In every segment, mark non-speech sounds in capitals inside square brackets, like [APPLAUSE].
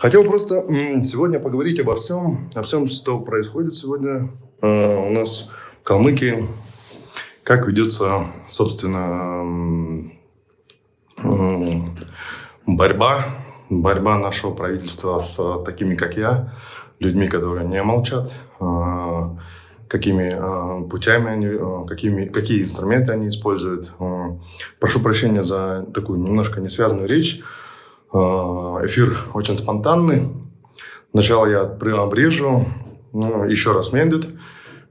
Хотел просто сегодня поговорить обо всем, о всем, что происходит сегодня э, у нас в Калмыкии, как ведется, собственно, э, борьба, борьба нашего правительства с такими, как я, людьми, которые не молчат, э, какими путями они, какими, какие инструменты они используют. Прошу прощения за такую немножко несвязанную речь. А, эфир очень спонтанный. Сначала я обрежу, ну, еще раз Мендит.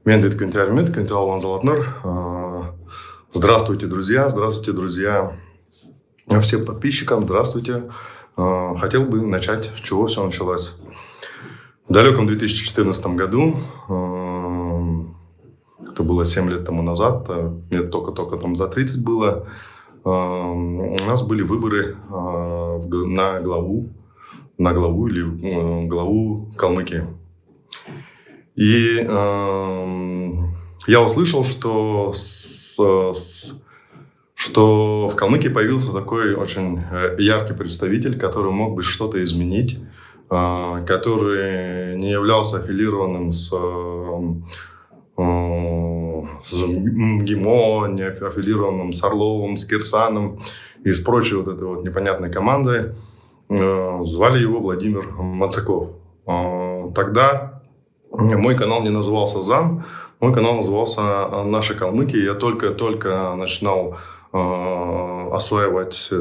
Мендит Кентиальмит, Кентиал Ванзалатнер. А, здравствуйте, друзья, здравствуйте, друзья. Всем подписчикам, здравствуйте. А, хотел бы начать, с чего все началось. В далеком 2014 году, это было 7 лет тому назад, мне только-только там за 30 было, у нас были выборы а, на главу, на главу или э, главу Калмыкии. И я услышал, что, с, что в Калмыкии появился такой очень э, яркий представитель, который мог бы что-то изменить, который не являлся аффилированным с с МГИМО, не аффилированным с Орловым, с Кирсаном и с прочей вот этой вот непонятной командой. Э, звали его Владимир Мацаков. Э, тогда мой канал не назывался ЗАМ, мой канал назывался э, «Наши калмыки». Я только-только начинал осваивать,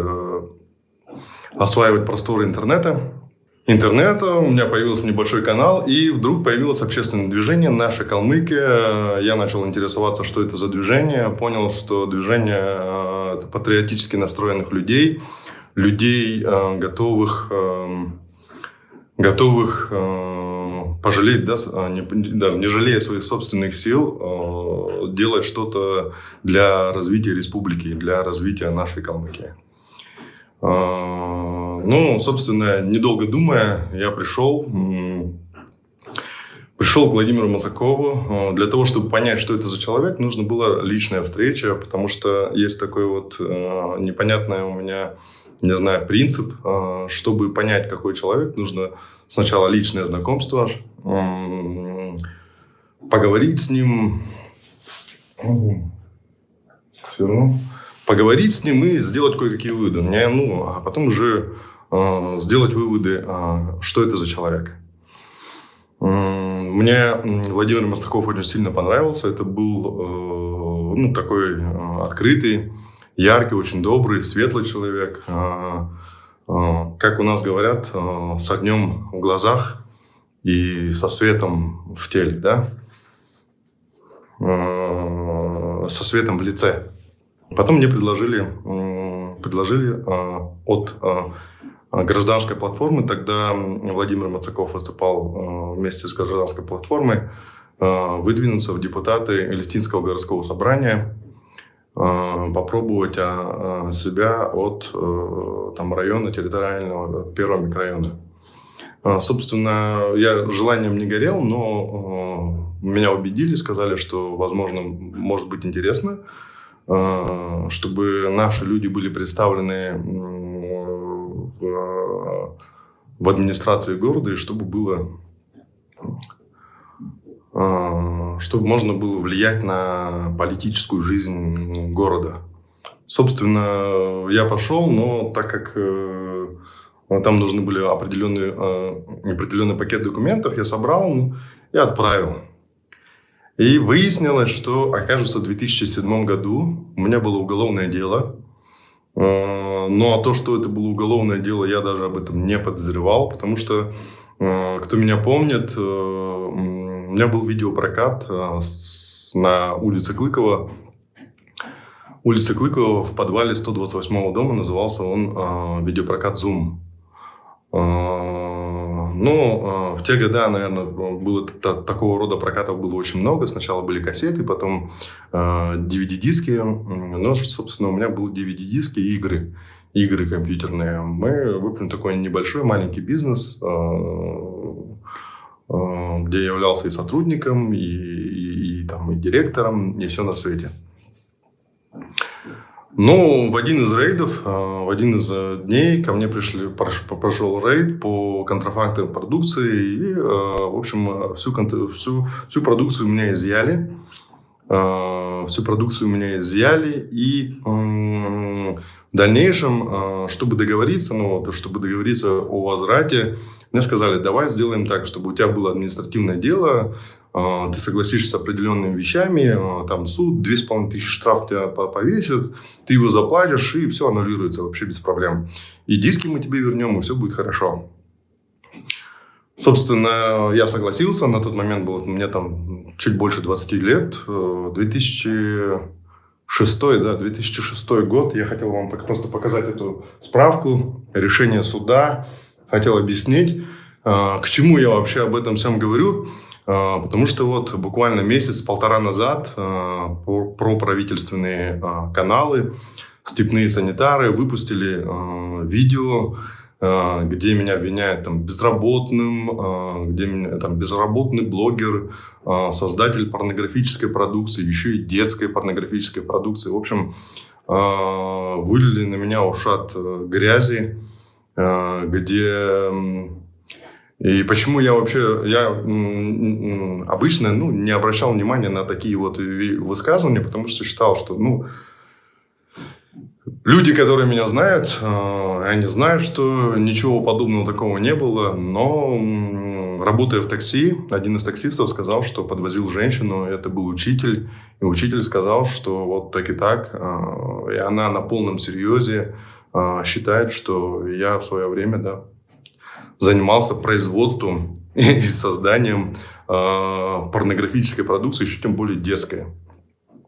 осваивать просторы интернета интернета, у меня появился небольшой канал, и вдруг появилось общественное движение «Наша Калмыкия». Я начал интересоваться, что это за движение, понял, что движение э, патриотически настроенных людей, людей, э, готовых, э, готовых пожалеть, да, не, да, не жалея своих собственных сил, делать что-то для развития республики, для развития нашей Калмыкии. Ну, собственно, недолго думая, я пришел, пришел к Владимиру Мазакову. Для того, чтобы понять, что это за человек, нужно была личная встреча, потому что есть такой вот э, непонятный у меня, не знаю, принцип. Чтобы понять, какой человек, нужно сначала личное знакомство, поговорить с ним, равно поговорить с ним и сделать кое-какие выводы. Ну, а потом уже э, сделать выводы, э, что это за человек. Мне Владимир Марцаков очень сильно понравился. Это был э, ну, такой э, открытый, яркий, очень добрый, светлый человек. Э, как у нас говорят, с огнем в глазах и со светом в теле, да? Со светом в лице. Потом мне предложили, предложили а, от а, гражданской платформы, тогда Владимир Мацаков выступал а, вместе с гражданской платформой, выдвинуться в депутаты Элистинского городского собрания, попробовать себя от там, района территориального, первого микрорайона. Собственно, я желанием не горел, но меня убедили, сказали, что, возможно, может быть интересно. Э, чтобы наши люди были представлены в, в администрации города, и чтобы было э, чтобы можно было влиять на политическую жизнь города. Собственно, я пошел, но так как э, там нужны были определенные, определенный пакет документов, я собрал и отправил. И выяснилось, что, окажется, в 2007 году у меня было уголовное дело. Э, но то, что это было уголовное дело, я даже об этом не подозревал, потому что, э, кто меня помнит, э, у меня был видеопрокат на улице Клыкова. Улица Клыкова в подвале 128 дома назывался он видеопрокат «Зум». Ну, в те годы, наверное, было такого рода прокатов было очень много. Сначала были кассеты, потом DVD-диски. А, ну, собственно, у меня был DVD-диски и игры. Игры компьютерные. Мы выполнили такой небольшой маленький бизнес, а, где я являлся и сотрудником, и, и, и, там, и директором, и все на свете. Ну, в один из рейдов, а, в один из э, дней ко мне пришли, прошел рейд по контрафактной продукции, и, э, в общем, всю, всю, всю продукцию у меня изъяли. Э, всю продукцию у меня изъяли, и в дальнейшем, чтобы договориться, ну, чтобы договориться о возврате, мне сказали, давай сделаем так, чтобы у тебя было административное дело, ты согласишься с определенными вещами, а, там суд, 2500 штраф тебя повесит, ты его заплатишь, и все аннулируется вообще без проблем. И диски мы тебе вернем, и все будет хорошо. Собственно, я согласился, на тот момент был, мне там чуть больше 20 лет, 2006, э, да, 2006 год, я хотел вам просто показать эту справку, решение суда, хотел объяснить, к чему я вообще об этом всем говорю. А, потому что вот буквально месяц-полтора назад а, про правительственные а, каналы «Степные санитары» выпустили видео, где меня обвиняют там, безработным, где меня, там, безработный блогер, создатель порнографической продукции, еще и детской порнографической продукции. В общем, вылили на меня ушат э, грязи, где и почему я вообще, я обычно ну, не обращал внимания на такие вот высказывания, потому что считал, что, ну, люди, которые меня знают, э, они знают, что ничего подобного такого не было, но работая в такси, один из таксистов сказал, что подвозил женщину, это был учитель, и учитель сказал, что вот так и так, э, и она на полном серьезе э, считает, что я в свое время, да, занимался производством [LAUGHS] и созданием э, порнографической продукции, еще тем более детской.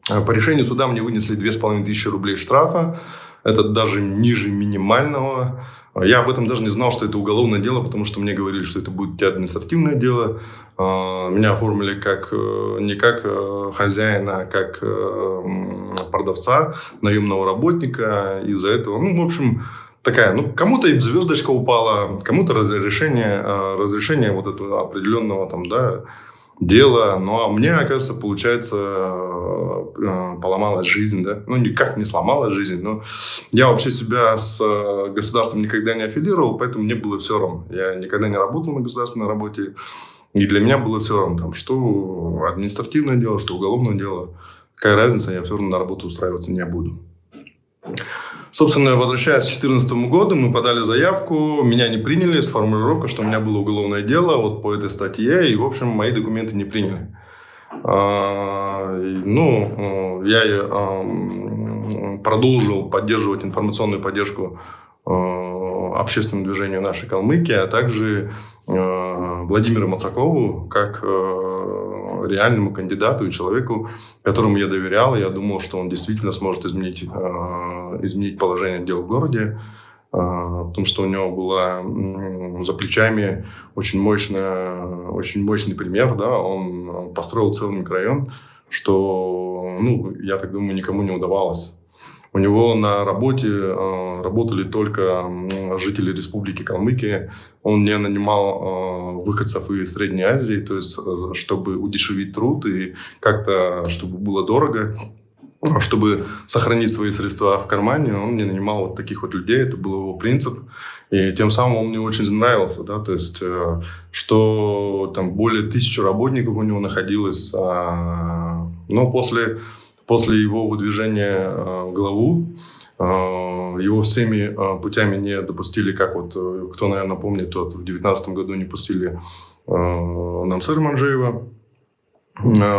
А по решению суда мне вынесли 2500 рублей штрафа. Это даже ниже минимального. Я об этом даже не знал, что это уголовное дело, потому что мне говорили, что это будет административное дело. А, меня оформили как, э, не как э, хозяина, а как продавца, наемного работника. Из-за этого, ну, в общем, такая, ну, кому-то звездочка упала, кому-то разрешение, а, разрешение вот этого определенного там, да, дела. Ну, а мне, оказывается, получается, а, поломалась жизнь, да. Ну, никак не сломалась жизнь, но я вообще себя с а, государством никогда не аффилировал, поэтому мне было все равно. Я никогда не работал на государственной работе, и для меня было все равно, там, что административное дело, что уголовное дело. Какая разница, я все равно на работу устраиваться не буду. Собственно, возвращаясь к 2014 году, мы подали заявку, меня не приняли с формулировкой, что у меня было уголовное дело вот по этой статье, и, в общем, мои документы не приняли. А, ну, я а, продолжил поддерживать информационную поддержку а, общественному движению нашей Калмыкии, а также Владимиру Мацакову как реальному кандидату и человеку, которому я доверял. Я думал, что он действительно сможет изменить, э, изменить положение дел в городе, э, потому что у него была за плечами очень, мощная, очень мощный пример. Да? Он построил целый микрорайон, что, ну, я так думаю, никому не удавалось. У него на работе э, работали только жители Республики Калмыкия. Он не нанимал э, выходцев из Средней Азии, то есть э, чтобы удешевить труд и как-то, чтобы было дорого, чтобы сохранить свои средства в кармане, он не нанимал вот таких вот людей, это был его принцип. И тем самым он мне очень нравился, да, то есть, что там более тысячи работников у него находилось, а, но после После его выдвижения э, главу э, его всеми э, путями не допустили, как вот, кто, наверное, помнит, тот в 2019 году не пустили Намсыра Манжеева.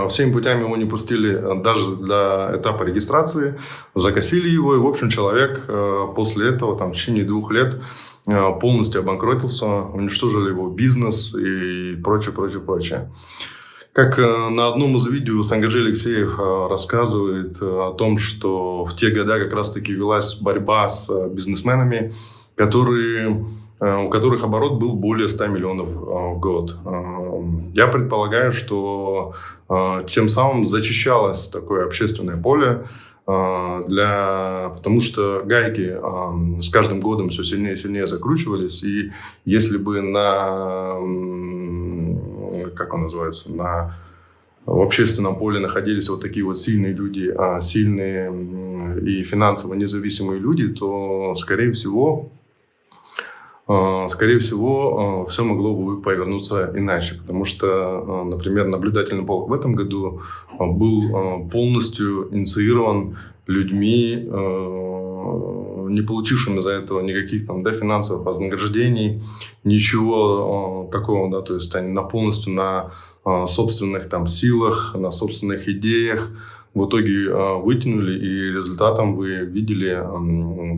Всеми путями его не пустили даже для этапа регистрации, закосили его, и, в общем, человек после этого, там, в течение двух лет полностью обанкротился, уничтожили его бизнес и прочее, прочее, прочее. Как э, на одном из видео Сангаджи Алексеев э, рассказывает э, о том, что в те годы как раз-таки велась борьба с бизнесменами, которые, у которых оборот был более 100 миллионов в год. Я предполагаю, что тем самым зачищалось такое общественное поле, для, потому что гайки с каждым годом все сильнее и сильнее закручивались, и если бы на как он называется, на в общественном поле находились вот такие вот сильные люди, а сильные и финансово независимые люди, то, скорее всего, а, скорее всего, а, все могло бы повернуться иначе, потому что, например, наблюдательный полк в этом году был полностью инициирован людьми, не получившими за этого никаких там, да, финансовых вознаграждений, ничего такого, да, то есть они на полностью на собственных там силах, на собственных идеях, в итоге э, вытянули, и результатом вы видели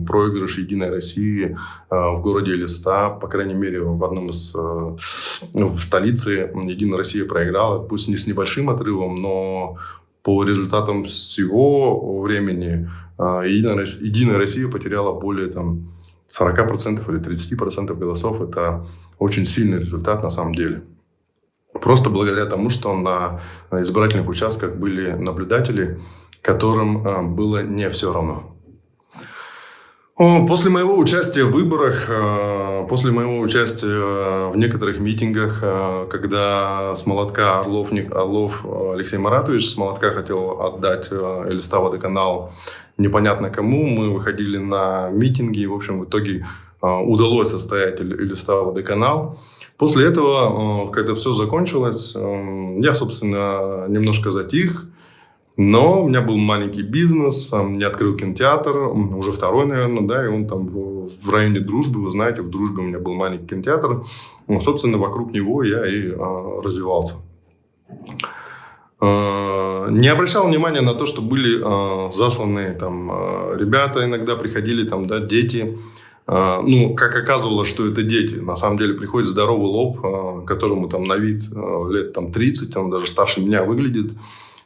проигрыш Единой России э, в городе Листа, по крайней мере, в одном из э, в столице Единая Россия проиграла, пусть не с небольшим отрывом, но по результатам всего времени Единая, Единая Россия потеряла более там, 40% или 30% голосов. Это очень сильный результат на самом деле. Просто благодаря тому, что на избирательных участках были наблюдатели, которым э, было не все равно. После моего участия в выборах, э, после моего участия в некоторых митингах, э, когда с молотка Орлов, Орлов Алексей Маратович с молотка хотел отдать Элиста водоканал непонятно кому, мы выходили на митинги, и, в общем, в итоге удалось состоять Элиста водоканал. После этого, э, когда все закончилось, э, я, собственно, немножко затих. Но у меня был маленький бизнес, я открыл кинотеатр, уже второй, наверное, да, и он там в, районе Дружбы, вы знаете, в Дружбе у меня был маленький кинотеатр. Ну, собственно, вокруг него я и а, развивался. А, не обращал внимания на то, что были а, засланные там а, ребята, иногда приходили там, да, дети, а, ну, как оказывалось, что это дети. На самом деле приходит здоровый лоб, а, которому там на вид лет там 30, он даже старше меня выглядит.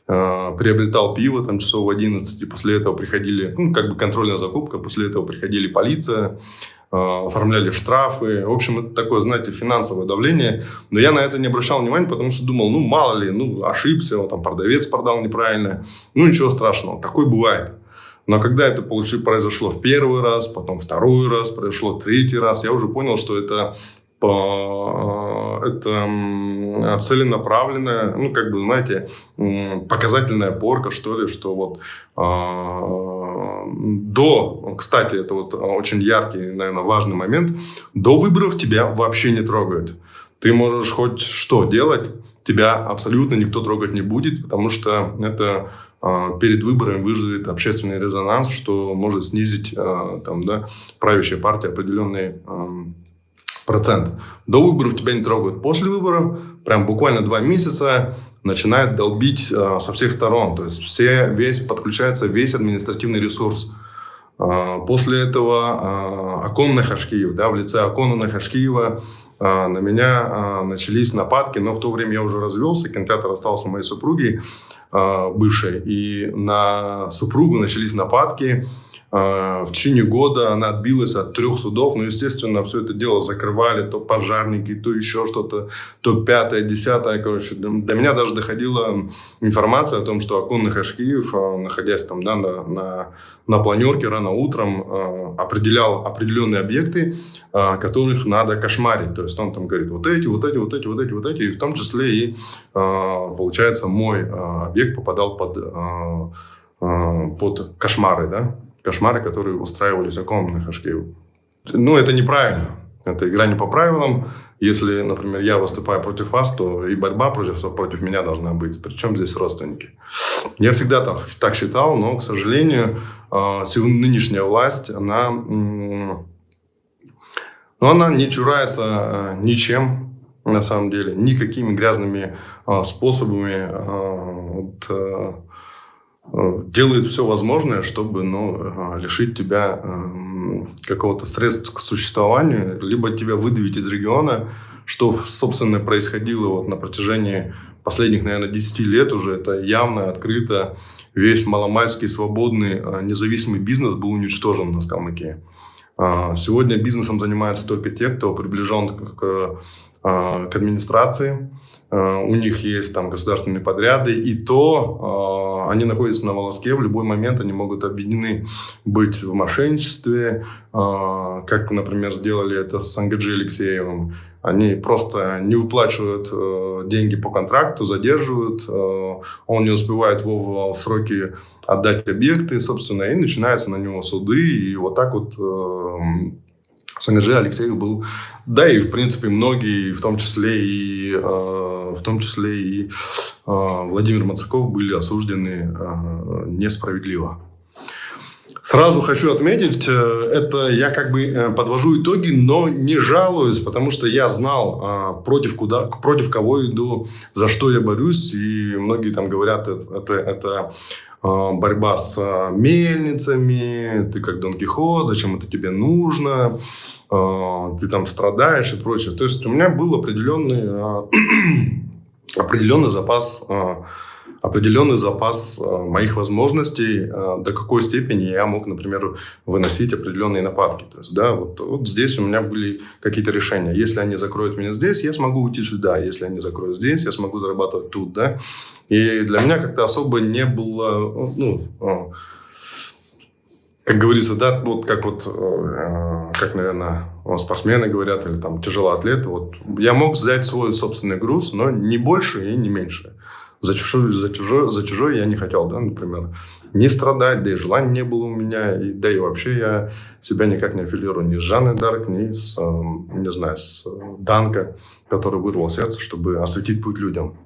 Приобретал пиво там часов в 11, и после этого приходили, ну, как бы контрольная закупка, после этого приходили полиция, оформляли штрафы. В общем, это такое, знаете, финансовое давление. Но я на это не обращал внимания, потому что думал, ну, мало ли, ну, ошибся, вот, там, продавец продал неправильно. Ну, ничего страшного, такое бывает. Но когда это произошло в первый раз, потом второй раз, произошло третий раз, я уже понял, что это это целенаправленная, ну, как бы, знаете, показательная порка, что ли, что вот а, до, кстати, это вот очень яркий, наверное, важный момент, до выборов тебя вообще не трогают. Ты можешь хоть что делать, тебя абсолютно никто трогать не будет, потому что это а, перед выборами вызовет общественный резонанс, что может снизить а, там, да, правящая партия определенный процент. До выборов тебя не трогают. После выборов, прям буквально два месяца, начинает долбить а, со всех сторон. То есть все, весь, подключается весь административный ресурс. После этого Акон Нахашкиев, да, в лице Акона Нахашкиева на меня начались нападки, но в то время я уже развелся, кинотеатр остался моей супругой. А, бывшей. И на супругу начались нападки. А, в течение года она отбилась от трех судов. Ну, естественно, все это дело закрывали. То пожарники, то еще что-то. То пятое, десятое. Короче, до меня даже доходила информация о том, что Акон Хашкиев, а, находясь там да, на, на, на планерке рано утром, определял определенные объекты, которых надо кошмарить. То есть он там говорит, вот эти, вот эти, вот эти, вот эти, вот эти. И в том числе и, получается, мой объект попадал под, под кошмары, да, кошмары, которые устраивались оконным на Хашкееву. Ну, это неправильно. Это игра не по правилам. Если, например, я выступаю против вас, то и борьба против, против меня должна быть. Причем здесь родственники. Я всегда так, так считал, но, к сожалению, а, нынешняя власть, она, ну, она не чурается а, ничем, на самом деле, никакими грязными а, способами вот, Э, делает все возможное, чтобы ну, лишить тебя э, какого-то средств к существованию, либо тебя выдавить из региона, что, собственно, происходило вот на протяжении последних, наверное, 10 лет уже. Это явно, открыто. Весь маломальский, свободный, э, независимый бизнес был уничтожен на Скалмыке. Сегодня бизнесом занимаются только те, кто приближен к, к администрации, у них есть там государственные подряды, и то они находятся на волоске, в любой момент они могут обвинены быть в мошенничестве, как, например, сделали это с Сангаджи Алексеевым. Они просто не выплачивают э, деньги по контракту, задерживают, э, он не успевает в, в сроки отдать объекты, собственно, и начинаются на него суды, и вот так вот э, Сангаджи Алексеев был, да, и в принципе многие, в том числе и, э, в том числе и э, Владимир Мацаков были осуждены э, несправедливо. Сразу хочу отметить, э, это я как бы э, подвожу итоги, но не жалуюсь, потому что я знал, а, против, куда, против кого иду, за что я борюсь. И многие там говорят, это, это, это борьба с а, мельницами, ты как Дон Кихот, зачем это тебе нужно, ты там страдаешь и прочее. То есть у меня был определенный, [CLEARS THROAT] определенный запас определенный запас моих возможностей, до какой степени я мог, например, выносить определенные нападки. То есть, да, вот, вот здесь у меня были какие-то решения. Если они закроют меня здесь, я смогу уйти сюда. Если они закроют здесь, я смогу зарабатывать тут. Да? И для меня как-то особо не было... Ну, э, как говорится, да, вот как вот, как, наверное, спортсмены говорят, или там тяжелоатлеты, вот я мог взять свой собственный груз, но не больше и не меньше за чужой, за чужой, за чужой я не хотел, да, например, не страдать, да и желания не было у меня, и, да и вообще я себя никак не аффилирую ни с Жанной Дарк, ни с, э, не знаю, с э, Данко, который вырвал сердце, чтобы осветить путь людям.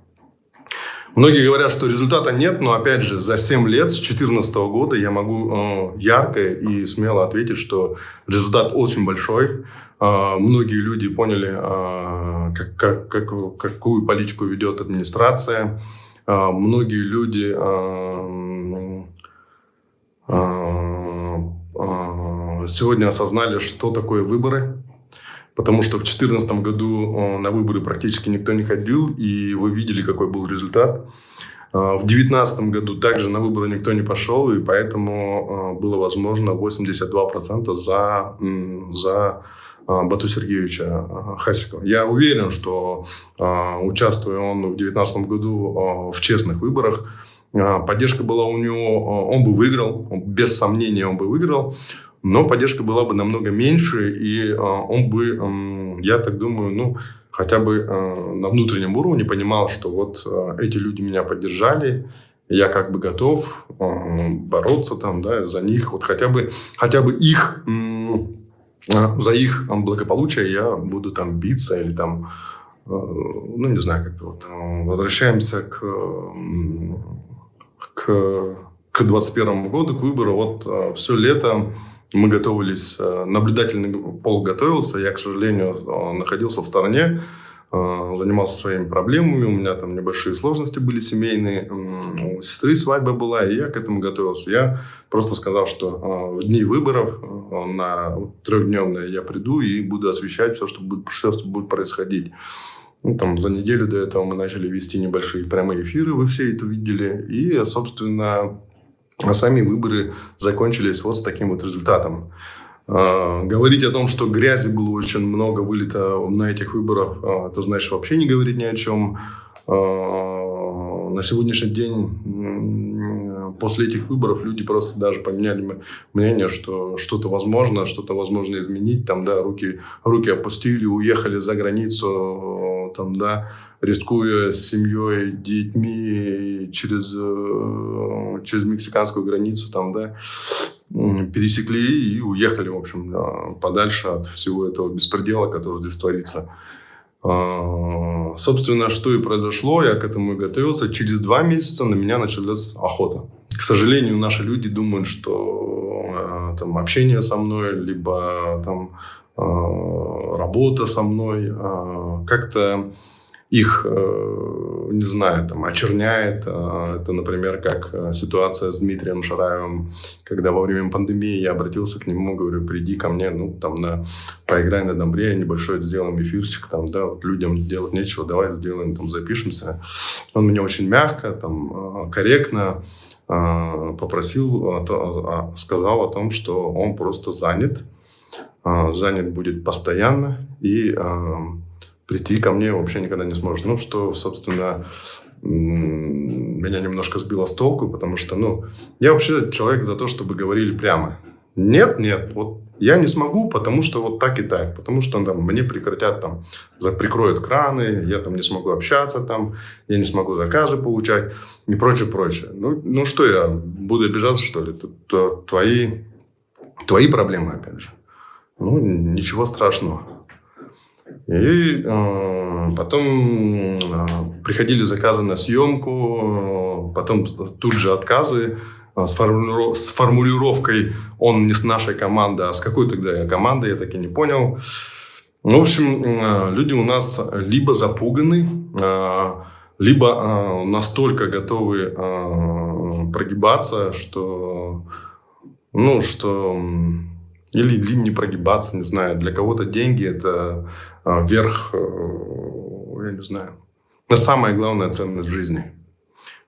Многие говорят, что результата нет, но опять же, за 7 лет, с 2014 года, я могу э, ярко и смело ответить, что результат очень большой. Э, многие люди поняли, э, как, как, как, какую политику ведет администрация. А, многие люди а, а, сегодня осознали, что такое выборы, потому что в 2014 году на выборы практически никто не ходил, и вы видели, какой был результат. В 2019 году также на выборы никто не пошел, и поэтому было возможно 82% за, за Бату Сергеевича Хасикова. Я уверен, что участвуя он в 2019 году в честных выборах, поддержка была у него, он бы выиграл, без сомнения он бы выиграл, но поддержка была бы намного меньше, и он бы, я так думаю, ну, хотя бы на внутреннем уровне понимал, что вот эти люди меня поддержали, я как бы готов бороться там, да, за них, вот хотя бы, хотя бы их а, за их благополучие я буду там биться или там, ну, не знаю, как-то вот. Возвращаемся к, к, к 21 году, к выбору. Вот все лето мы готовились, наблюдательный пол готовился. Я, к сожалению, находился в стороне, а, занимался своими проблемами, у меня там небольшие сложности были семейные, у сестры свадьба была, и я к этому готовился. Я просто сказал, что в дни выборов на трехдневные я приду и буду освещать все, что будет, все, что будет происходить. Ну, там, за неделю до этого мы начали вести небольшие прямые эфиры, вы все это видели. И, собственно, сами выборы закончились вот с таким вот результатом. А, говорить о том, что грязи было очень много вылито на этих выборах, а, это значит вообще не говорить ни о чем. А, на сегодняшний день после этих выборов люди просто даже поменяли мнение, что что-то возможно, что-то возможно изменить. Там, да, руки, руки опустили, уехали за границу, там, да, рискуя с семьей, детьми через, э, через мексиканскую границу, там, да, пересекли и уехали, в общем, подальше от всего этого беспредела, который здесь творится. А, собственно, что и произошло, я к этому и готовился. Через два месяца на меня началась охота. К сожалению, наши люди думают, что а, там общение со мной, либо там работа со мной как-то их, э, не знаю, там, очерняет. Э, это, например, как э, ситуация с Дмитрием Шараевым, когда во время пандемии я обратился к нему, говорю, приди ко мне, ну, там, на, поиграй на домбре, небольшой сделаем эфирчик, там, да, вот людям делать нечего, давай сделаем, там, запишемся. Он мне очень мягко, там, корректно попросил, сказал о том, что он просто занят, занят будет постоянно, и прийти ко мне вообще никогда не сможет. Ну, что, собственно, меня немножко сбило с толку, потому что, ну, я вообще человек за то, чтобы говорили прямо. Нет, нет, вот я не смогу, потому что вот так и так, потому что там мне прекратят там, прикроют краны, я там не смогу общаться там, я не смогу заказы получать и прочее, прочее. Ну, ну что я, буду обижаться, что ли? Это твои, твои проблемы, опять же. Ну, ничего страшного. И э, потом э, приходили заказы на съемку, э, потом тут же отказы э, с, формулиров, с формулировкой «он не с нашей команды», а с какой тогда я команды, я так и не понял. Ну, в общем, э, люди у нас либо запуганы, э, либо настолько готовы прогибаться, что, ну, что или, или не прогибаться, не знаю. Для кого-то деньги – это а, верх, э, я не знаю, это самая главная ценность в жизни.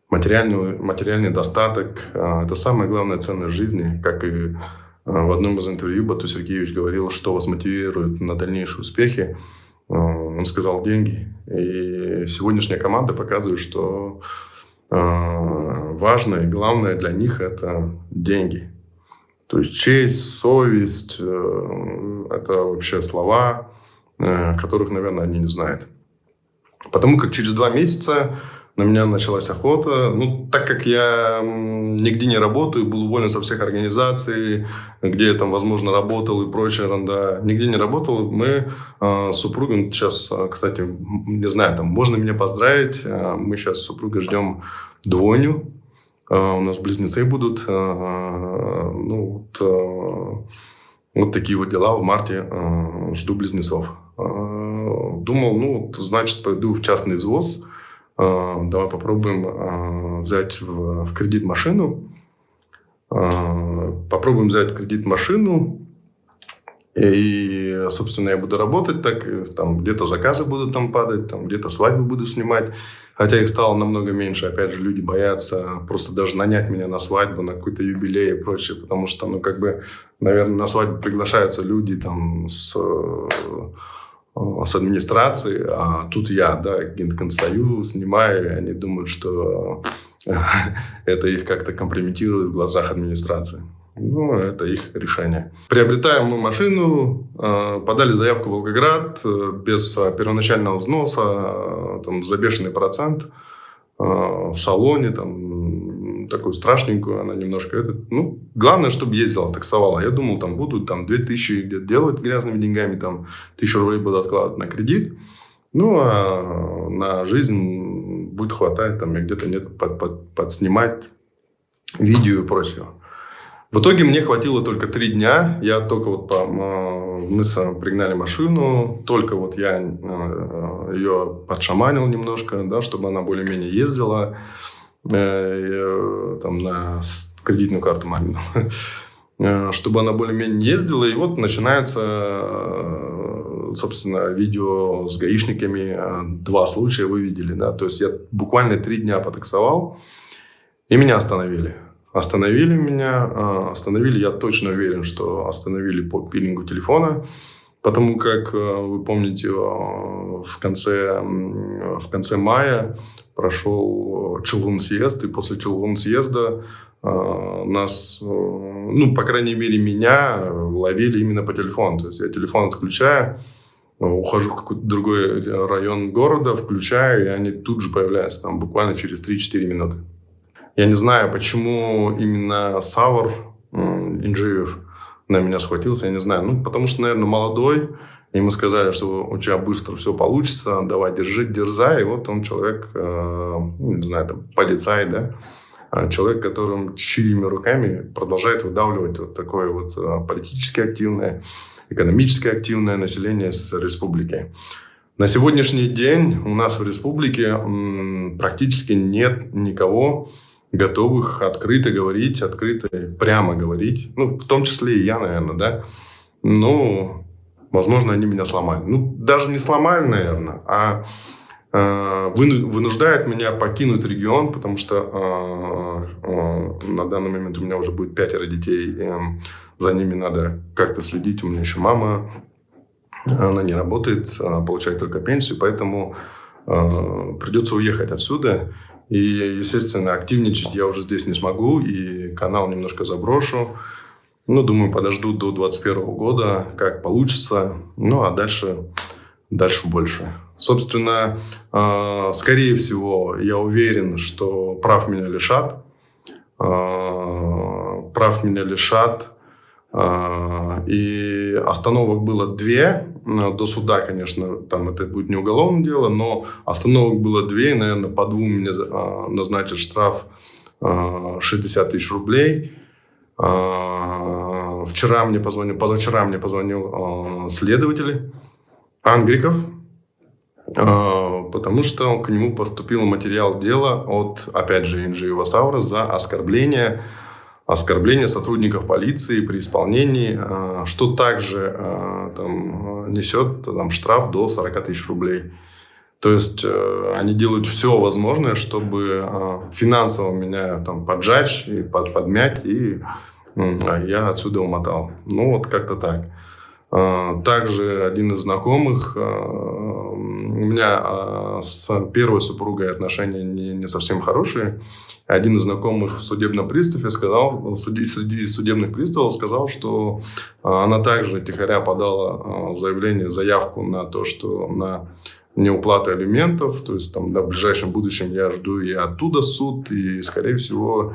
Материальный, материальный достаток а, – это самая главная ценность в жизни. Как и а, в одном из интервью Бату Сергеевич говорил, что вас мотивирует на дальнейшие успехи. Он сказал деньги. И сегодняшняя команда показывает, что важное и главное для них – это деньги – то есть честь, совесть э, – это вообще слова, э, которых, наверное, они не знают. Потому как через два месяца на меня началась охота. Ну, так как я нигде не работаю, был уволен со всех организаций, где я там, возможно, работал и прочее ерунда, нигде не работал, мы э, с супругом сейчас, кстати, не знаю, там, можно меня поздравить, э, мы сейчас с супругой ждем двойню, у нас близнецы будут. А, ну, вот, а, вот такие вот дела. В марте жду близнецов. Думал, ну, значит, пойду в частный извоз. Давай попробуем взять в кредит машину. Попробуем взять в кредит машину. И, собственно, я буду работать так. Там где-то заказы будут там падать, там где-то свадьбы буду снимать. Хотя их стало намного меньше. Опять же, люди боятся просто даже нанять меня на свадьбу, на какой-то юбилей и прочее. Потому что, ну, как бы, наверное, на свадьбу приглашаются люди там с, э, с администрации, а тут я, да, стою, снимаю, и они думают, что [LAUGHS] это их как-то компрометирует в глазах администрации. Ну, это их решение. Приобретаем мы машину, э, подали заявку в Волгоград э, без э, первоначального взноса, там, за бешеный процент в салоне, там, такую страшненькую, она немножко, это, ну, главное, чтобы ездила, таксовала. Я думал, там будут там 2000 где-то делать грязными деньгами, там, 1000 рублей буду откладывать на кредит. Ну, а на жизнь будет хватать, там, где-то нет под, под, подснимать видео и прочего. В итоге мне хватило только три дня. Я только вот по, мы пригнали машину, только вот я э, ее подшаманил немножко, да, чтобы она более-менее ездила э, там на кредитную карту мамину, э, чтобы она более-менее ездила. И вот начинается, собственно, видео с гаишниками. Два случая вы видели, да. То есть я буквально три дня потаксовал, и меня остановили. Остановили меня, а, остановили, я точно уверен, что остановили по пилингу телефона, потому как, а, вы помните, а, в конце, в конце мая прошел Челгун съезд, и после Челгун съезда нас, ну, по крайней мере, меня ловили именно по телефону. То есть я телефон отключаю, ухожу в какой-то другой район города, включаю, и они тут же появляются, там, буквально через 3-4 минуты. Я не знаю, почему именно Савр Инжиев на меня схватился, я не знаю. Ну, потому что, наверное, молодой. Ему сказали, что у тебя быстро все получится, давай, держи, дерзай. И вот он человек, э, ну, не знаю, там, полицай, да, а человек, которым чьими руками продолжает выдавливать вот такое вот э, политически активное, экономически активное население с республики. На сегодняшний день у нас в республике практически нет никого, готовых открыто говорить, открыто, прямо говорить. Ну, в том числе и я, наверное, да. Ну, возможно, они меня сломали. Ну, даже не сломали, наверное, а э, вынуждают меня покинуть регион, потому что э, э, на данный момент у меня уже будет пятеро детей, э, за ними надо как-то следить. У меня еще мама она не работает, она получает только пенсию, поэтому э, придется уехать отсюда. И, естественно, активничать я уже здесь не смогу, и канал немножко заброшу. Ну, думаю, подожду до 2021 года, как получится. Ну, а дальше, дальше больше. Собственно, э, скорее всего, я уверен, что прав меня лишат. Э, прав меня лишат. Э, и остановок было две. До суда, конечно, там это будет не уголовное дело, но остановок было две. Наверное, по двум мне назначат штраф 60 тысяч рублей. Вчера мне позвонил, позавчера мне позвонил следователь Ангриков, потому что к нему поступил материал дела от, опять же, Инжи Васаура за оскорбление, оскорбление сотрудников полиции при исполнении, а, что также а, там, несет там, штраф до 40 тысяч рублей. То есть э, они делают все возможное, чтобы финансово меня там поджечь и под, подмять, и я отсюда умотал. Ну, вот как-то так. Также один из знакомых у меня а, с первой супругой отношения не, не совсем хорошие. Один из знакомых в судебном приставе сказал, среди судебных приставов сказал, что она также тихоря подала заявление, заявку на то, что на неуплату алиментов, то есть там в ближайшем будущем я жду и оттуда суд, и скорее всего,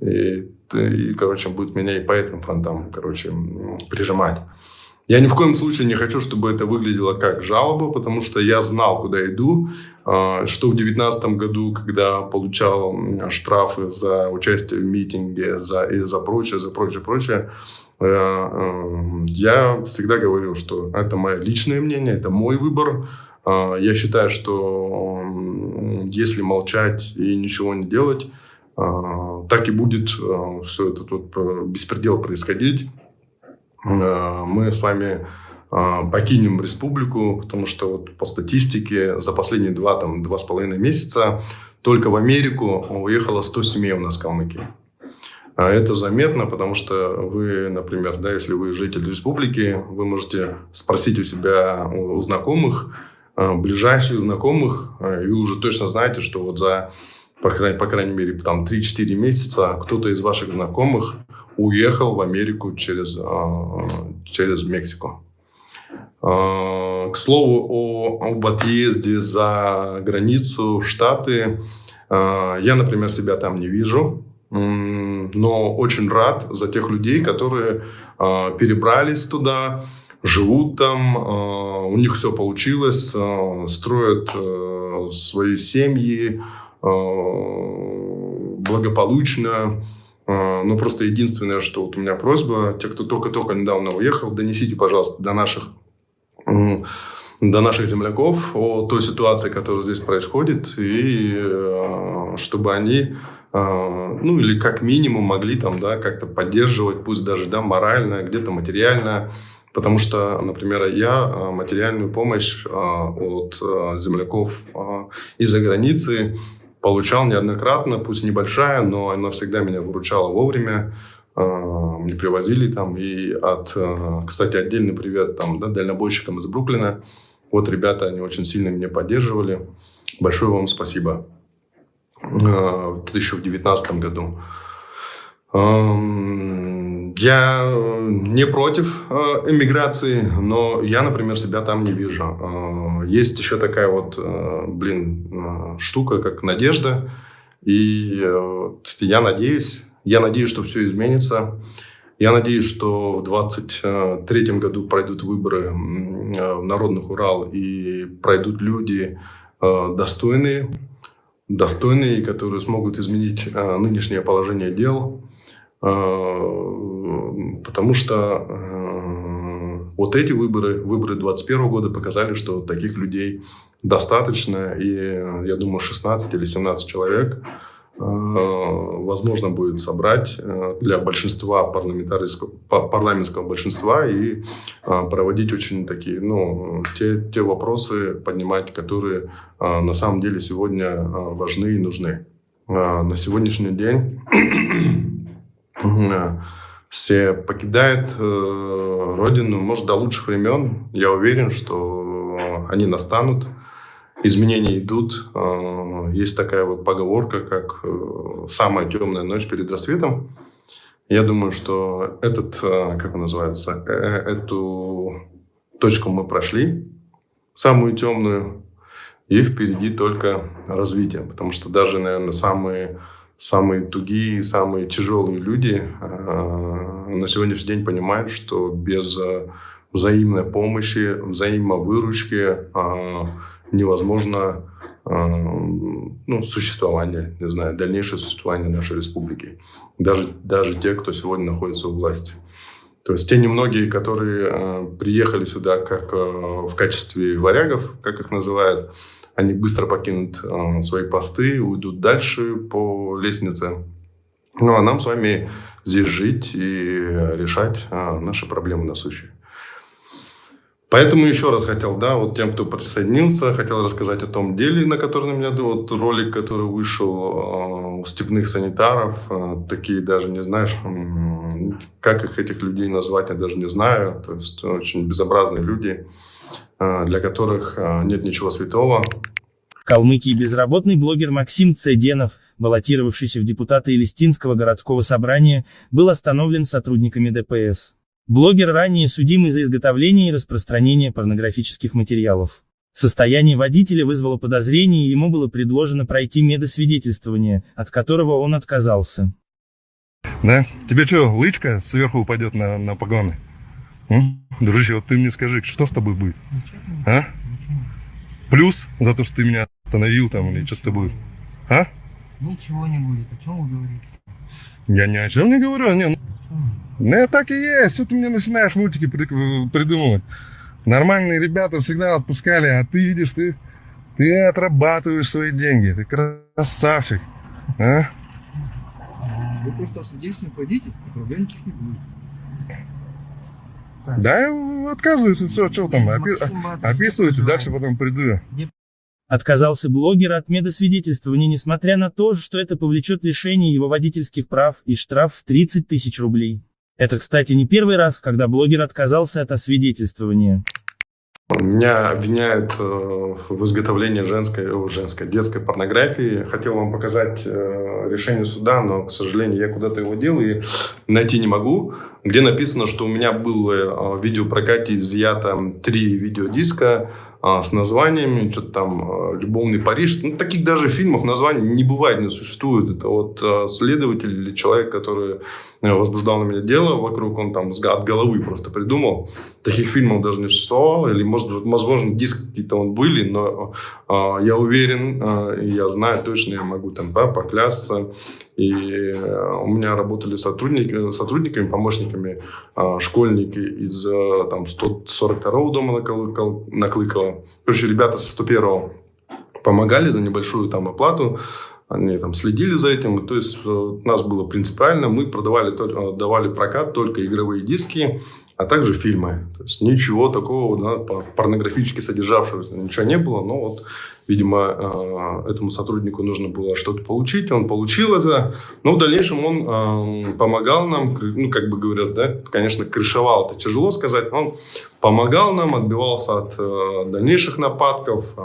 и, и короче, будет меня и по этим фронтам, короче, прижимать. Я ни в коем случае не хочу, чтобы это выглядело как жалоба, потому что я знал, куда иду. А, что в 2019 году, когда получал штрафы за участие в митинге за, и за прочее, за прочее, прочее, э, э, я всегда говорил, что это мое личное мнение, это мой выбор. А, я считаю, что если молчать и ничего не делать, а, так и будет все это тут э, беспредел происходить. Э, мы с вами э, покинем республику, потому что вот по статистике за последние два, там, два с половиной месяца только в Америку уехало 100 семей у нас в Калмыкии. А это заметно, потому что вы, например, да, если вы житель республики, вы можете спросить у себя, у знакомых, э, ближайших знакомых, и вы уже точно знаете, что вот за, по крайней, по крайней мере, там 3-4 месяца кто-то из ваших знакомых уехал в Америку через, а, через Мексику. А, к слову о, об отъезде за границу в Штаты. А, я, например, себя там не вижу, но очень рад за тех людей, которые перебрались туда, живут там, у них все получилось, строят свои семьи благополучно. А, ну, просто единственное, что вот у меня просьба, те, кто только-только недавно уехал, донесите, пожалуйста, до наших, до наших земляков о той ситуации, которая здесь происходит, и а, чтобы они, ну, или как минимум могли там, да, как-то поддерживать, пусть даже, да, морально, где-то материально, Потому что, например, я материальную помощь от земляков из-за границы получал неоднократно, пусть небольшая, но она всегда меня выручала вовремя. А, мне привозили там и от, а, кстати, отдельный привет там, да, дальнобойщикам из Бруклина. Вот ребята, они очень сильно меня поддерживали. Большое вам спасибо. А, это еще в 2019 году. Я э, не против э, эмиграции, но я, например, себя там не вижу. Э, есть еще такая вот, блин, штука, как надежда. И я надеюсь, я надеюсь, что все изменится. Я надеюсь, что в 2023 году пройдут выборы в Народных Урал и пройдут люди достойные, достойные, которые смогут изменить нынешнее положение дел. Потому что э, вот эти выборы, выборы 2021 года показали, что таких людей достаточно. И я думаю, 16 или 17 человек э, возможно будет собрать э, для большинства парламентарского, парламентского большинства и проводить очень такие, ну, те, те вопросы поднимать, которые на самом деле сегодня важны и нужны. На сегодняшний день все покидают э, родину, может, до лучших времен. Я уверен, что они настанут, изменения идут. Э, есть такая вот поговорка, как э, «самая темная ночь перед рассветом». Я думаю, что этот, э, как он называется, э, эту точку мы прошли, самую темную, и впереди только развитие. Потому что даже, наверное, самые, самые тугие, самые тяжелые люди э, на сегодняшний день понимают, что без э, взаимной помощи, взаимовыручки э, невозможно ну, существование, не знаю, дальнейшее существование нашей республики. Даже, даже те, кто сегодня находится у власти. То есть те немногие, которые э, приехали сюда как э, в качестве варягов, как их называют, они быстро покинут э, свои посты, уйдут дальше по лестнице. Ну а нам с вами здесь жить и решать э, наши проблемы насущие. Поэтому еще раз хотел, да, вот тем, кто присоединился, хотел рассказать о том деле, на котором у меня вот ролик, который вышел э, у степных санитаров, э, такие даже не знаешь, как их этих людей назвать, я даже не знаю, то есть очень безобразные люди, э, для которых э, нет ничего святого. В Калмыкии безработный блогер Максим Цеденов, баллотировавшийся в депутаты Элистинского городского собрания, был остановлен сотрудниками ДПС. Блогер ранее судимый за изготовление и распространение порнографических материалов. Состояние водителя вызвало подозрение и ему было предложено пройти медосвидетельствование, от которого он отказался. Да? Тебе что, лычка сверху упадет на, на погоны? М? Дружище, вот ты мне скажи, что с тобой будет? А? Плюс за то, что ты меня остановил там или что-то будет? А? Ничего не будет. О чем вы говорите? Я ни о чем не говорю. Не, ну, так и есть. Что ты мне начинаешь мультики придумывать? Нормальные ребята всегда отпускали, а ты видишь, ты, ты отрабатываешь свои деньги. Ты красавчик. А? Вы просто свидетельствуете водитель, и проблем никаких не будет. Да, я отказываюсь, все, что там, опи описывайте, дальше потом приду. Отказался блогер от медосвидетельствования, несмотря на то, что это повлечет лишение его водительских прав и штраф в 30 тысяч рублей. Это, кстати, не первый раз, когда блогер отказался от освидетельствования. Меня обвиняют э, в изготовлении женской, женской, детской порнографии. Хотел вам показать э, решение суда, но, к сожалению, я куда-то его делал и найти не могу. Где написано, что у меня было э, в видеопрокате изъято три видеодиска а, с названиями, что-то там а, «Любовный Париж». Ну, таких даже фильмов названий не бывает, не существует. Это вот а, следователь или человек, который э, возбуждал на меня дело вокруг, он там от головы просто придумал. Таких фильмов даже не существовало. Или, может, возможно, диски какие-то он были, но э, я уверен, я знаю точно, я могу там да, поклясться. И э, у меня работали сотрудники, сотрудниками, помощниками э, школьники из э, там, 142-го дома на, на Клыково. Короче, ребята со 101-го помогали за небольшую там оплату. Они там следили за этим. То есть у нас было принципиально. Мы продавали, давали прокат только игровые диски, а также фильмы. То есть ничего такого да, порнографически содержавшегося ничего не было. Но вот Видимо, э, этому сотруднику нужно было что-то получить, он получил это, но в дальнейшем он э, помогал нам, ну, как бы говорят, да, конечно, крышевал, это тяжело сказать, но он помогал нам, отбивался от э, дальнейших нападков,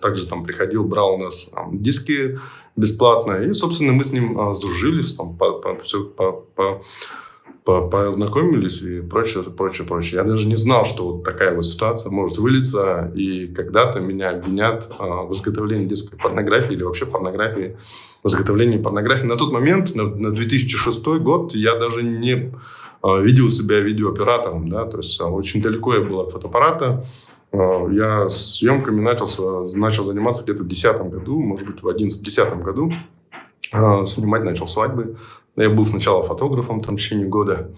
также там приходил, брал у нас диски бесплатно, и, собственно, мы с ним сдружились, там, по, по, все, по, по познакомились и прочее, прочее, прочее. Я даже не знал, что вот такая вот ситуация может вылиться, и когда-то меня обвинят а, в изготовлении детской порнографии или вообще порнографии, в изготовлении порнографии. На тот момент, на, на 2006 год, я даже не а, видел себя видеооператором, да, то есть а, очень далеко я был от фотоаппарата. Я съемками начался, начал заниматься где-то в 2010 году, может быть, в 2011-2010 году. Снимать начал свадьбы я был сначала фотографом там, в течение года.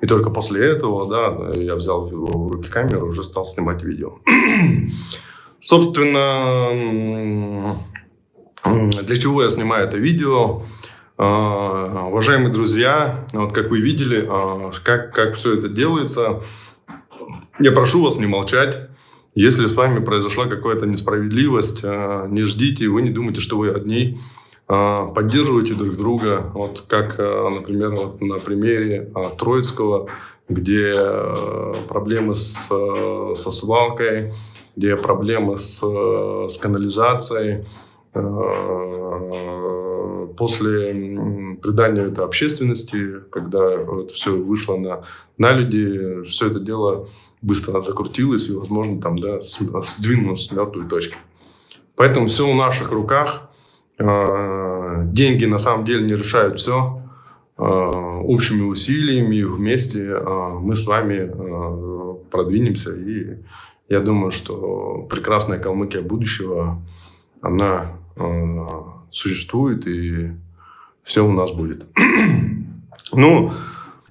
И только после этого, да, я взял в руки камеру, уже стал снимать видео. [CLEARS THROAT] Собственно, для чего я снимаю это видео? А, уважаемые друзья, вот как вы видели, а, как, как все это делается, я прошу вас не молчать. Если с вами произошла какая-то несправедливость, а, не ждите, вы не думайте, что вы одни. Поддерживайте друг друга. Вот как, например, вот на примере Троицкого, где проблемы с, со свалкой, где проблемы с, с канализацией, после придания это общественности, когда это все вышло на, на люди, все это дело быстро закрутилось и, возможно, там, да, сдвинулось с мертвой точки. Поэтому все в наших руках. А, деньги на самом деле не решают все. А, общими усилиями вместе а, мы с вами продвинемся. И я думаю, что прекрасная Калмыкия будущего, она существует, и все у нас будет. [CLEARS THROAT] ну,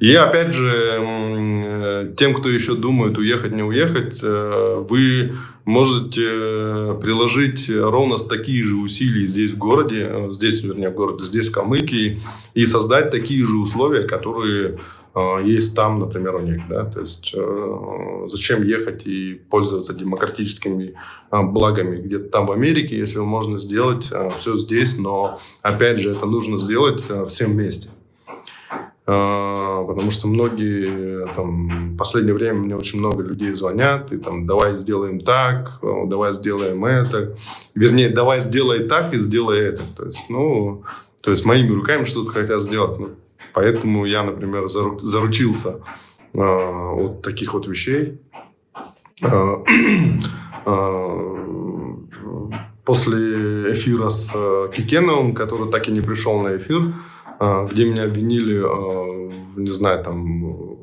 и опять же, э, тем, кто еще думает уехать, не уехать, э, вы можете приложить ровно такие же усилия здесь в городе, э, здесь, вернее, в городе, здесь в Калмыкии, и создать такие же условия, которые есть там, например, у них. Да? То есть зачем ехать и пользоваться демократическими благами где-то там в Америке, если можно сделать все здесь, но опять же это нужно сделать всем вместе. А, потому что многие, там, в последнее время мне очень много людей звонят, и там, давай сделаем так, давай сделаем это. Вернее, давай сделай так и сделай это. То есть, ну, то есть моими руками что-то хотят сделать. Ну, поэтому я, например, зару, заручился э, от таких вот вещей. Э, э, [CLEARS THROAT] после эфира с Кикеновым, который так и не пришел на эфир, а, где меня обвинили, а, не знаю, там,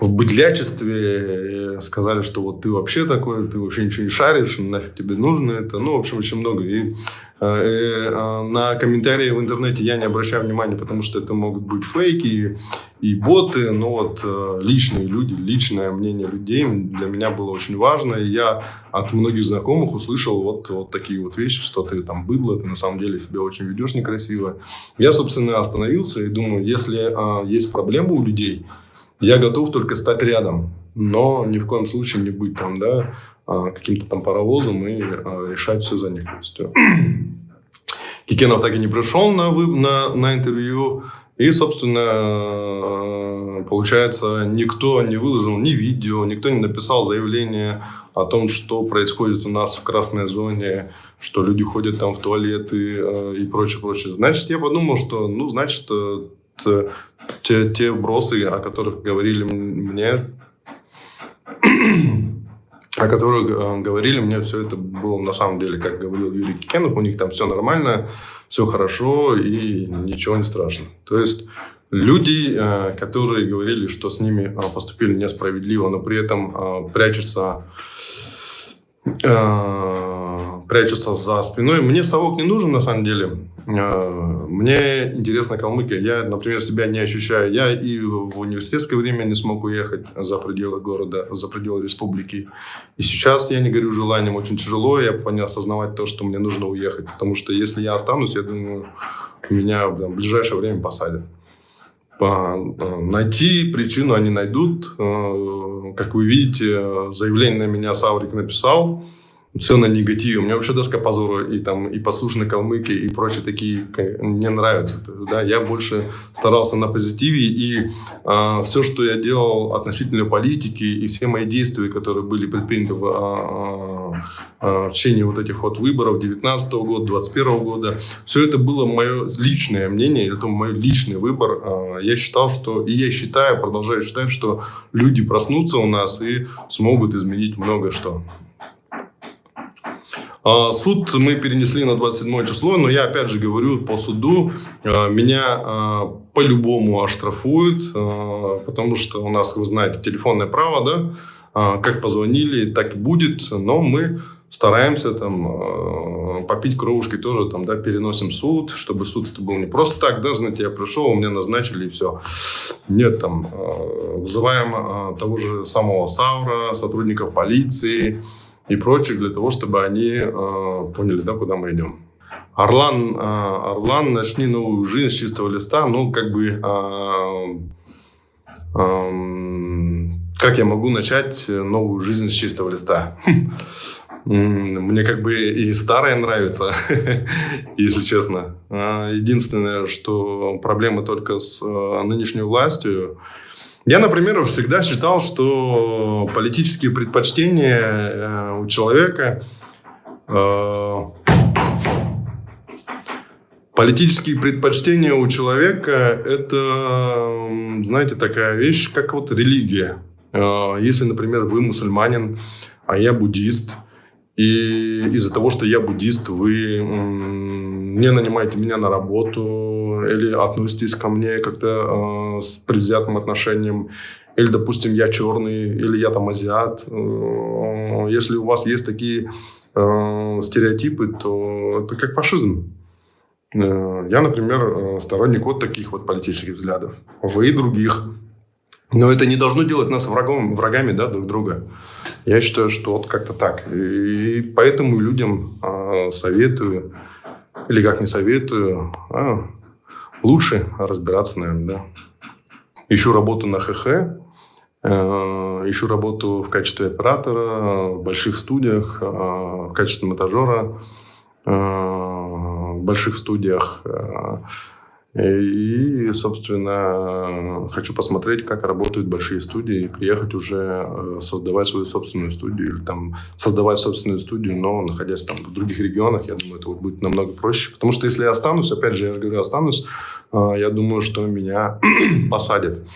в быдлячестве, сказали, что вот ты вообще такой, ты вообще ничего не шаришь, нафиг тебе нужно это. Ну, в общем, очень много. И на комментарии в интернете я не обращаю внимания, потому что это могут быть фейки и боты, но вот э, личные люди, личное мнение людей для меня было очень важно. И я от многих знакомых услышал вот, вот такие вот вещи, что ты там быдло, ты на самом деле себя очень ведешь некрасиво. Я, собственно, остановился и думаю, если есть проблемы у людей, я готов только стать рядом, но ни в коем случае не быть там, да, а, каким-то там паровозом и а, решать все за них. Кикенов так и не пришел на, на, на интервью. И, собственно, получается, никто не выложил ни видео, никто не написал заявление о том, что происходит у нас в красной зоне, что люди ходят там в туалеты э, и прочее, прочее. Значит, я подумал, что, ну, значит, э, те, те бросы, о которых говорили мне, о которых э, говорили, мне все это было на самом деле, как говорил Юрий Кикенов, у них там все нормально, все хорошо и ничего не страшно. То есть люди, э, которые говорили, что с ними э, поступили несправедливо, но при этом прячутся прячутся за спиной. Мне совок не нужен, на самом деле. А, мне интересна Калмыкия. Я, например, себя не ощущаю. Я и в университетское время не смог уехать за пределы города, за пределы республики. И сейчас я не горю желанием. Очень тяжело я понял осознавать то, что мне нужно уехать. Потому что если я останусь, я думаю, меня в ближайшее время посадят. А, найти причину они найдут. А, как вы видите, заявление на меня Саврик написал все на негативе. Мне вообще доска позора и там и послушные калмыки и прочие такие не нравятся. То есть, да, я больше старался на позитиве и э, а, все, что я делал относительно политики и все мои действия, которые были предприняты в, э, э, в течение вот этих вот выборов 19 года, 21 года, все это было мое личное мнение, это мой личный выбор. Э, я считал, что и я считаю, продолжаю считать, что люди проснутся у нас и смогут изменить многое что. А, суд мы перенесли на 27 число, но я опять же говорю, по суду а, меня а, по-любому оштрафуют, потому что у нас, вы знаете, телефонное право, да, как позвонили, так и будет, но мы стараемся там попить кровушки тоже, там, да, переносим суд, чтобы суд это был не просто так, да, знаете, я пришел, мне назначили и все. Нет, там, вызываем того же самого Саура, сотрудников полиции, и прочих для того, чтобы они э, поняли, да, куда мы идем. Орлан, э, Орлан, начни новую жизнь с чистого листа. Ну, как бы, э, э, как я могу начать новую жизнь с чистого листа? [LAUGHS] Мне как бы и старое нравится, [LAUGHS] если честно. А, единственное, что проблема только с а, нынешней властью. Я, например, всегда считал, что политические предпочтения э, у человека э, Политические предпочтения у человека – это, знаете, такая вещь, как вот религия. Э, если, например, вы мусульманин, а я буддист – и из-за того, что я буддист, вы не нанимаете меня на работу или относитесь ко мне как-то э, с предвзятым отношением. Или, допустим, я черный, или я там азиат. Э, если у вас есть такие э, стереотипы, то это как фашизм. Э, я, например, э, сторонник вот таких вот политических взглядов. Вы и других. Но это не должно делать нас врагом, врагами да, друг друга. Я считаю, что вот как-то так. И поэтому людям советую, или как не советую, а, лучше разбираться, наверное, да. Ищу работу на ХХ, э, ищу работу в качестве оператора в больших студиях, э, в качестве монтажера э, в больших студиях. И, собственно, хочу посмотреть, как работают большие студии, и приехать уже э, создавать свою собственную студию, или там создавать собственную студию, но находясь там в других регионах, я думаю, это будет намного проще. Потому что если я останусь, опять же, я же говорю, останусь, э, я думаю, что меня [CLEARS THROAT] посадят.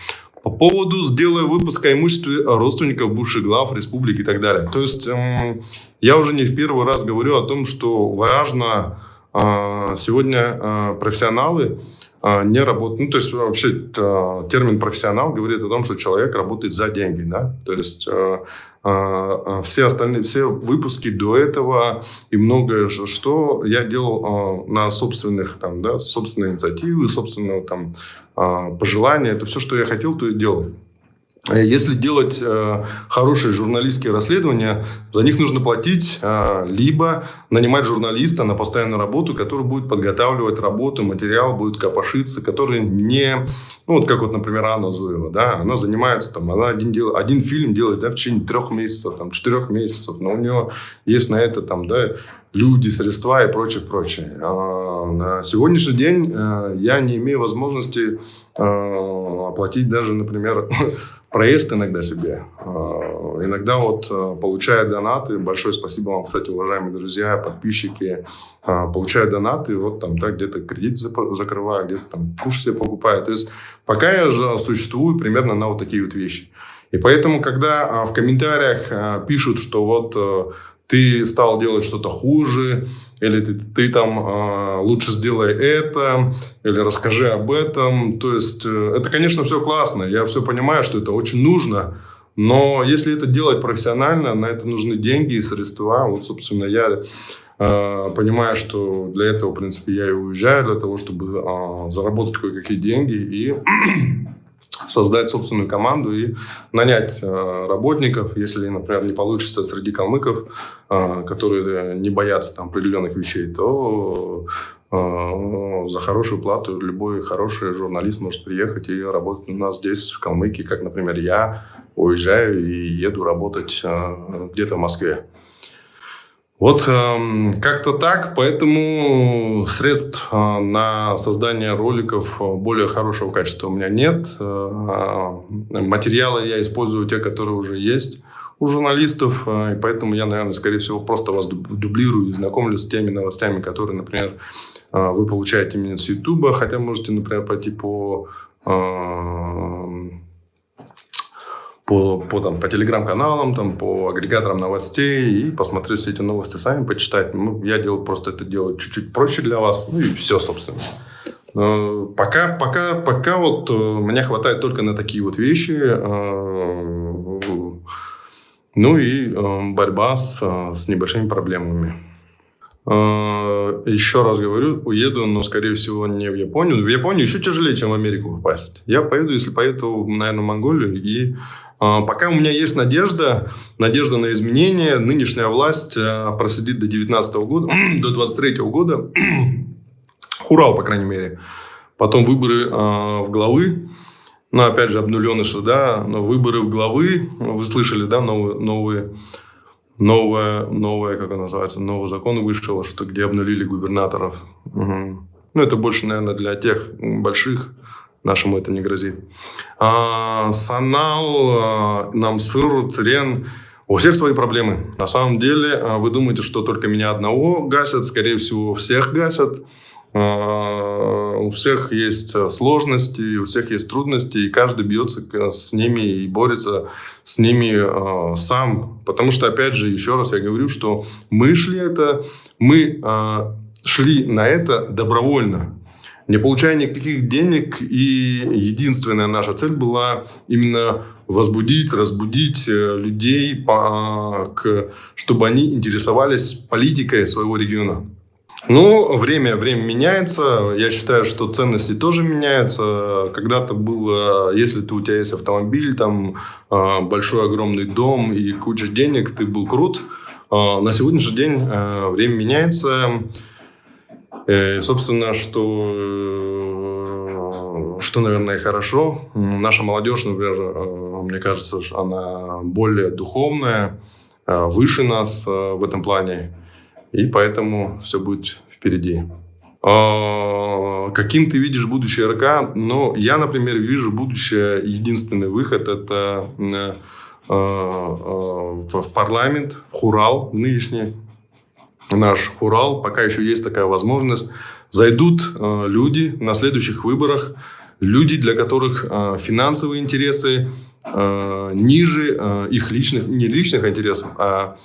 По поводу сделая выпуск о имуществе родственников бывших глав республики и так далее. То есть эм, я уже не в первый раз говорю о том, что важно э, сегодня профессионалы не работает. Ну, то есть вообще а, термин профессионал говорит о том, что человек работает за деньги, да. То есть а, все остальные, все выпуски до этого и многое что я делал на собственных там, да, собственной инициативы, собственного там пожелания. Это все, что я хотел, то и делал. Э, если делать э, хорошие журналистские расследования, за них нужно платить, э, либо нанимать журналиста на постоянную работу, который будет подготавливать работу, материал будет копошиться, который не... Ну, вот как вот, например, Анна Зуева, да, она занимается, там, она один, дел, один фильм делает, да, в течение трех месяцев, там, четырех месяцев, но у нее есть на это, там, да, люди, средства и прочее, прочее. А на сегодняшний день э, я не имею возможности э, оплатить даже, например, [LAUGHS] проезд иногда себе. Э, иногда вот получая донаты, большое спасибо вам, кстати, уважаемые друзья, подписчики, получая донаты, вот там, да, где-то кредит закрываю, где-то там куш себе покупаю. То есть пока я существую примерно на вот такие вот вещи. И поэтому, когда в комментариях пишут, что вот ты стал делать что-то хуже, или ты, ты там э, лучше сделай это, или расскажи об этом. То есть э, это, конечно, все классно. Я все понимаю, что это очень нужно. Но если это делать профессионально, на это нужны деньги и средства. Вот, собственно, я э, понимаю, что для этого, в принципе, я и уезжаю, для того, чтобы э, заработать кое-какие деньги и создать собственную команду и нанять э, работников, если, например, не получится среди калмыков, э, которые не боятся там определенных вещей, то э, за хорошую плату любой хороший журналист может приехать и работать у нас здесь, в Калмыкии, как, например, я уезжаю и еду работать где-то в Москве. Вот э, как-то так, поэтому средств э, на создание роликов более хорошего качества у меня нет. Э, материалы я использую те, которые уже есть у журналистов, э, и поэтому я, наверное, скорее всего, просто вас дублирую и знакомлю с теми новостями, которые, например, э, вы получаете именно с YouTube, хотя можете, например, пойти по э, по, по, там, по телеграм-каналам, там, по агрегаторам новостей и посмотреть все эти новости сами, почитать. Ну, я делаю просто это делаю чуть-чуть проще для вас, ну и все, собственно. Но пока, пока, пока вот э, меня хватает только на такие вот вещи. Э, ну и э, борьба с, с небольшими проблемами. Еще раз говорю, уеду, но, скорее всего, не в Японию. В Японию еще тяжелее, чем в Америку попасть. Я поеду, если поеду, наверное, в Монголию и пока у меня есть надежда, надежда на изменения. Нынешняя власть а, просидит до 19 года, [CLEARS THROAT] до 23 года. [CLEARS THROAT] Хурал, по крайней мере. Потом выборы а, в главы. Ну, опять же, обнуленыши, да, но выборы в главы, вы слышали, да, новые, новые новое, новое, как оно называется, новый закон вышел, что где обнулили губернаторов. Угу. Ну, это больше, наверное, для тех больших, нашему это не грозит. А, Санал, а, Намсыр, Цирен, у всех свои проблемы. На самом деле, а, вы думаете, что только меня одного гасят, скорее всего, всех гасят. А, у всех есть сложности, у всех есть трудности, и каждый бьется с ними и борется с ними а, сам. Потому что, опять же, еще раз я говорю, что мы шли это, мы шли на это добровольно не получая никаких денег. И единственная наша цель была именно возбудить, разбудить э, людей, по, к, чтобы они интересовались политикой своего региона. Ну, время, время меняется. Я считаю, что ценности тоже меняются. Когда-то было, если ты, у тебя есть автомобиль, там э, большой огромный дом и куча денег, ты был крут. Э, на сегодняшний день время меняется. И, собственно, что, что, наверное, хорошо. Наша молодежь, например, э, мне кажется, она более духовная, э, выше нас э, в этом плане. И поэтому все будет впереди. А, каким ты видишь будущее РК? Ну, я, например, вижу будущее, единственный выход – это в парламент, в Хурал нынешний, наш Урал, пока еще есть такая возможность, зайдут э, люди на следующих выборах, люди, для которых э, финансовые интересы э, ниже их личных, не личных интересов, а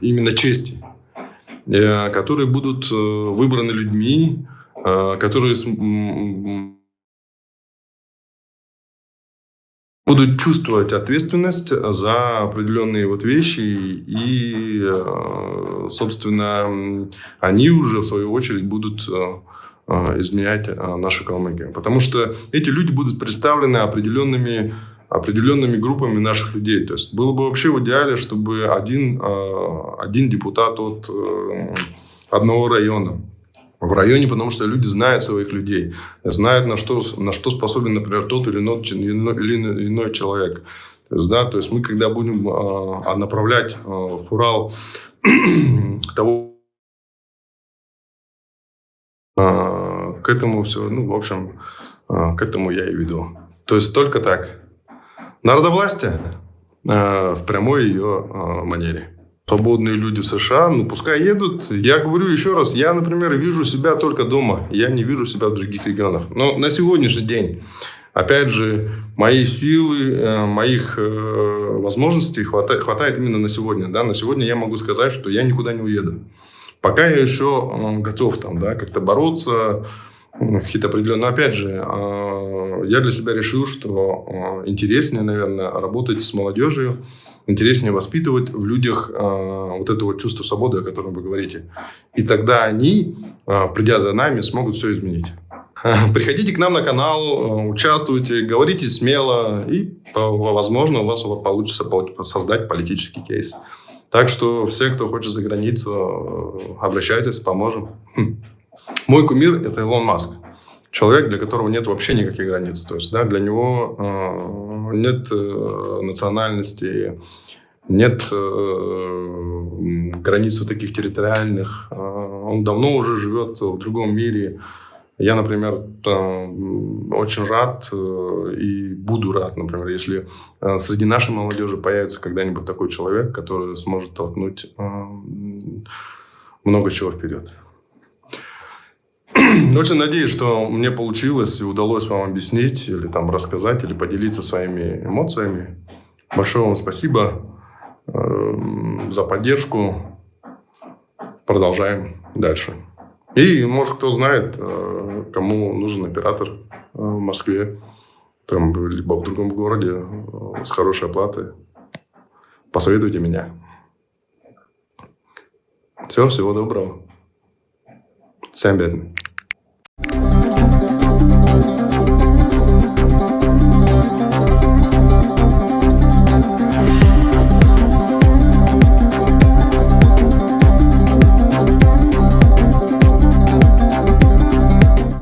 именно чести, которые будут выбраны людьми, которые будут чувствовать ответственность за определенные вот вещи, и, э, собственно, они уже, в свою очередь, будут э, э, изменять нашу Калмыкию. Потому что эти люди будут представлены определенными, определенными группами наших людей. То есть было бы вообще в идеале, чтобы один, один депутат от одного района в районе, потому что люди знают своих людей, знают, на что, на что способен, например, тот или иной, или иной человек. То есть, да, то есть мы, когда будем э, направлять э, в Урал [CLEARS THROAT] того, э, к этому все, ну, в общем, э, к этому я и веду. То есть только так. Народовластие э, в прямой ее э, манере свободные люди в США, ну, пускай едут. Я говорю еще раз, я, например, вижу себя только дома. Я не вижу себя в других регионах. Но на сегодняшний день, опять же, мои силы, э, моих э, возможностей хватает, хватает именно на сегодня. Да? На сегодня я могу сказать, что я никуда не уеду. Пока я еще э, готов там, да, как-то бороться, какие-то определенные... Но опять же, я для себя решил, что интереснее, наверное, работать с молодежью, интереснее воспитывать в людях вот это вот чувство свободы, о котором вы говорите. И тогда они, придя за нами, смогут все изменить. [LAUGHS] Приходите к нам на канал, участвуйте, говорите смело, и, возможно, у вас получится создать политический кейс. Так что все, кто хочет за границу, обращайтесь, поможем. Хм. Мой кумир – это Илон Маск. Человек, для которого нет вообще никаких границ. То есть, да, для него э, нет э, национальности, нет э, границ вот таких территориальных. Э, он давно уже живет в другом мире. Я, например, очень рад э, и буду рад, например, если э, среди нашей молодежи появится когда-нибудь такой человек, который сможет толкнуть много чего вперед. Очень надеюсь, что мне получилось и удалось вам объяснить или там рассказать, или поделиться своими эмоциями. Большое вам спасибо э, за поддержку. Продолжаем дальше. И, может, кто знает, э, кому нужен оператор э, в Москве, там, либо в другом городе э, с хорошей оплатой, посоветуйте меня. Все, всего доброго. Всем.